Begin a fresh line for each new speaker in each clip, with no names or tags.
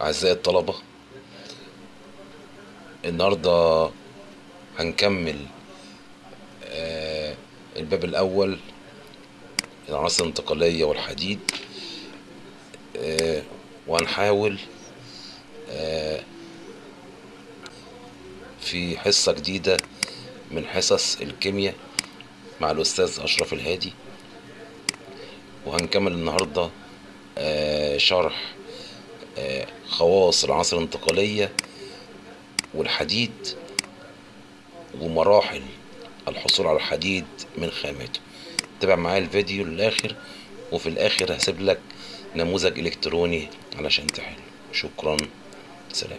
أعزائي الطلبة النهاردة هنكمل آه، الباب الأول العناصر الانتقالية والحديد آه، وهنحاول آه، في حصة جديدة من حصص الكيمياء مع الأستاذ أشرف الهادي وهنكمل النهاردة شرح خواص العناصر الانتقالية والحديد ومراحل الحصول على الحديد من خاماته تابع معايا الفيديو للآخر وفي الآخر هسيب لك نموذج إلكتروني علشان تحل. شكرا. سلام.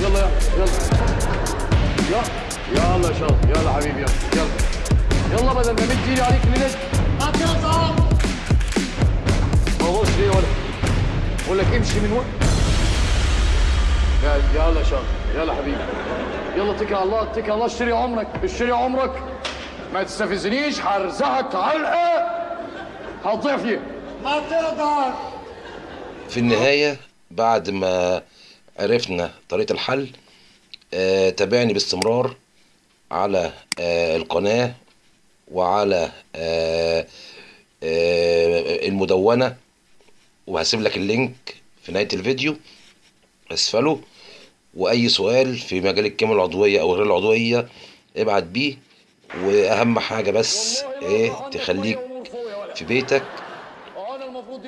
يلا يلا. يلا يلا يا شاطر يلا حبيبي يلا يلا. يلا بدل ما مد ايدي عليك ليلت ما تقطع بص ليه ولا بقول لك امشي من وين يلا يلا يا شاطر يلا حبيبي. يلا اتكل على الله اتكل على الله اشتري عمرك اشتري عمرك. ما تستفزنيش هرزعك علقة. هتضيع فيها. ما تقدر.
في النهاية بعد ما عرفنا طريقة الحل آه تابعني باستمرار على آه القناة وعلى آه آه المدونة وهسيب لك اللينك في نهاية الفيديو. اسفله. وأي سؤال في مجال الكيمياء العضوية أو غير العضوية ابعت بيه. وأهم حاجة بس إيه تخليك في بيتك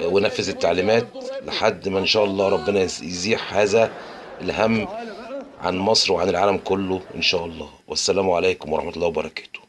ونفذ التعليمات. لحد ما إن شاء الله ربنا يزيح هذا الهم عن مصر وعن العالم كله إن شاء الله. والسلام عليكم ورحمة الله وبركاته.